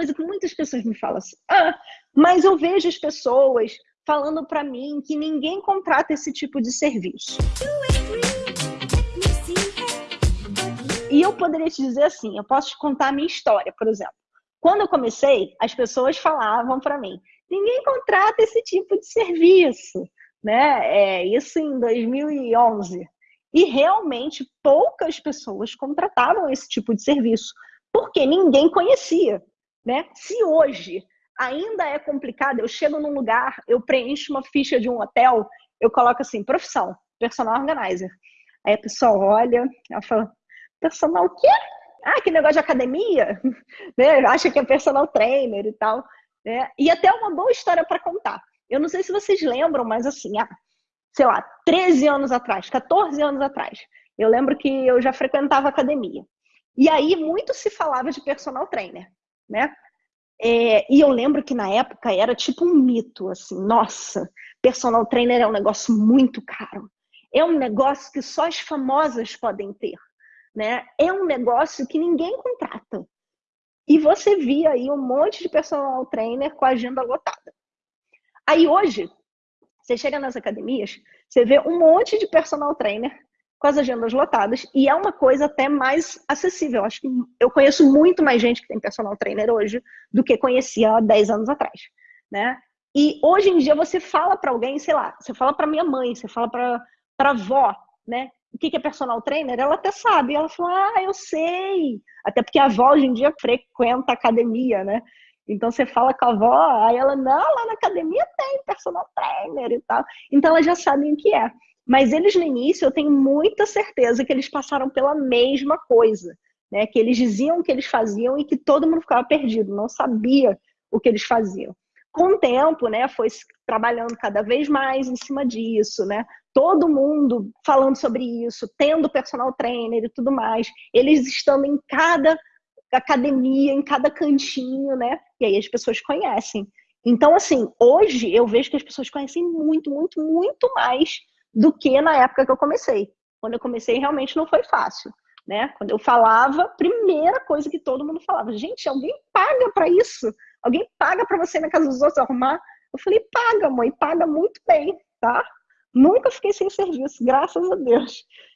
coisa que muitas pessoas me falam assim: ah, mas eu vejo as pessoas falando para mim que ninguém contrata esse tipo de serviço. E eu poderia te dizer assim: eu posso te contar a minha história, por exemplo. Quando eu comecei, as pessoas falavam para mim: ninguém contrata esse tipo de serviço, né? É, isso em 2011. E realmente poucas pessoas contratavam esse tipo de serviço, porque ninguém conhecia, né? Se hoje ainda é complicado, eu chego num lugar, eu preencho uma ficha de um hotel, eu coloco assim, profissão, personal organizer. Aí a pessoa olha, ela fala, personal o quê? Ah, que negócio de academia? né? Acha que é personal trainer e tal. Né? E até uma boa história para contar. Eu não sei se vocês lembram, mas assim, ah, sei lá, 13 anos atrás, 14 anos atrás, eu lembro que eu já frequentava academia. E aí muito se falava de personal trainer, né? É, e eu lembro que na época era tipo um mito, assim, nossa, personal trainer é um negócio muito caro. É um negócio que só as famosas podem ter, né? É um negócio que ninguém contrata. E você via aí um monte de personal trainer com a agenda lotada. Aí hoje, você chega nas academias, você vê um monte de personal trainer com as agendas lotadas e é uma coisa até mais acessível. Acho que eu conheço muito mais gente que tem personal trainer hoje do que conhecia há 10 anos atrás, né? E hoje em dia você fala para alguém, sei lá, você fala para minha mãe, você fala para para avó, né? O que é personal trainer? Ela até sabe. Ela fala, ah, eu sei. Até porque a avó hoje em dia frequenta academia, né? Então você fala com a avó, aí ela, não, lá na academia tem personal trainer e tal. Então elas já sabem o que é. Mas eles no início, eu tenho muita certeza que eles passaram pela mesma coisa, né? Que eles diziam o que eles faziam e que todo mundo ficava perdido, não sabia o que eles faziam. Com o tempo, né, foi trabalhando cada vez mais em cima disso, né? Todo mundo falando sobre isso, tendo personal trainer e tudo mais, eles estando em cada academia, em cada cantinho, né? E aí as pessoas conhecem. Então, assim, hoje eu vejo que as pessoas conhecem muito, muito, muito mais do que na época que eu comecei. Quando eu comecei, realmente não foi fácil. Né? Quando eu falava, primeira coisa que todo mundo falava, gente, alguém paga para isso? Alguém paga para você na casa dos outros arrumar? Eu falei, paga, mãe, paga muito bem, tá? Nunca fiquei sem serviço, graças a Deus.